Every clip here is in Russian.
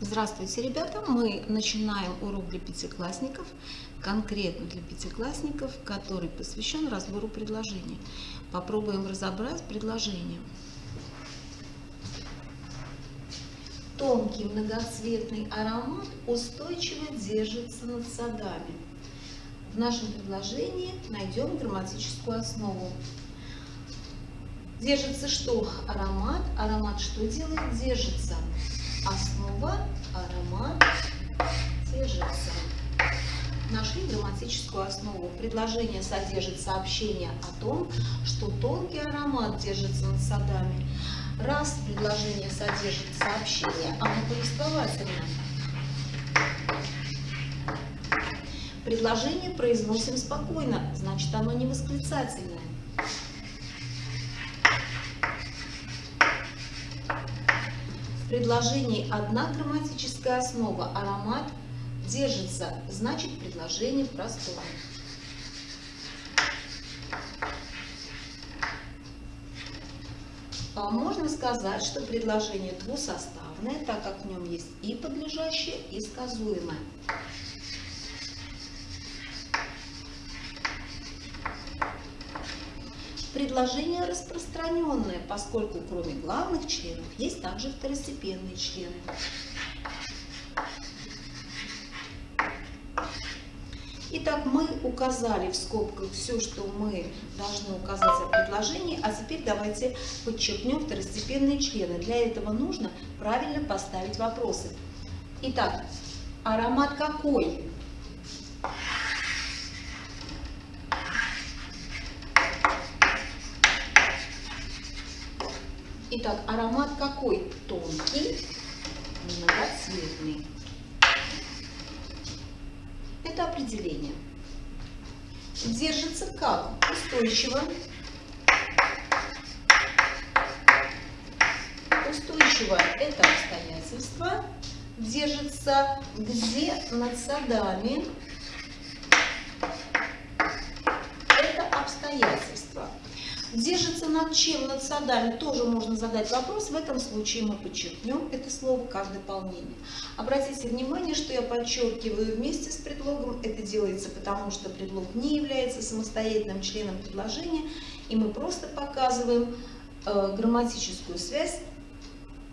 Здравствуйте, ребята! Мы начинаем урок для пятиклассников, конкретно для пятиклассников, который посвящен разбору предложений. Попробуем разобрать предложение. Тонкий многоцветный аромат устойчиво держится над садами. В нашем предложении найдем грамматическую основу. Держится что? Аромат. Аромат что делает? Держится основа, аромат, держится. Нашли грамматическую основу. Предложение содержит сообщение о том, что тонкий аромат держится над садами. Раз предложение содержит сообщение, оно повествовательное. Предложение произносим спокойно, значит оно не восклицательное. В предложении одна грамматическая основа, аромат держится, значит предложение простое. А можно сказать, что предложение двусоставное, так как в нем есть и подлежащее, и сказуемое. Предложение распространенное, поскольку кроме главных членов есть также второстепенные члены. Итак, мы указали в скобках все, что мы должны указать о предложении, а теперь давайте подчеркнем второстепенные члены. Для этого нужно правильно поставить вопросы. Итак, аромат какой? Итак, аромат какой? Тонкий, многоцветный. Это определение. Держится как? Устойчиво. Устойчиво – это обстоятельство. Держится где? Над садами. Это обстоятельство. Держится над чем? Над садами. Тоже можно задать вопрос. В этом случае мы подчеркнем это слово как дополнение. Обратите внимание, что я подчеркиваю вместе с предлогом. Это делается потому, что предлог не является самостоятельным членом предложения. И мы просто показываем э, грамматическую связь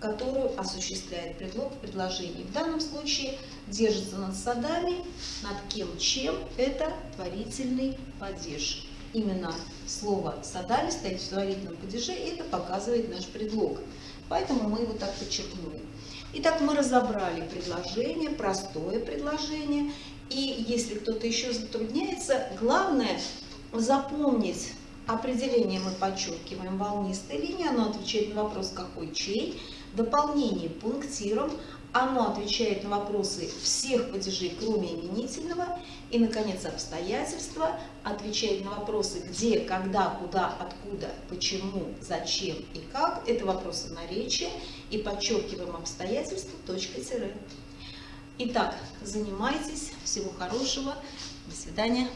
которую осуществляет предлог в предложении. В данном случае держится над садами, над кем, чем, это творительный падеж именно слово «садали» стоит в творительном падеже, и это показывает наш предлог. Поэтому мы его так подчеркнули. Итак, мы разобрали предложение, простое предложение. И если кто-то еще затрудняется, главное запомнить определение мы подчеркиваем волнистой линии, оно отвечает на вопрос «какой чей?», дополнение пунктиром, оно отвечает на вопросы всех падежей, кроме именительного. И, наконец, обстоятельства отвечает на вопросы где, когда, куда, откуда, почему, зачем и как. Это вопросы наречия. И подчеркиваем обстоятельства точкой-тире. Итак, занимайтесь. Всего хорошего. До свидания.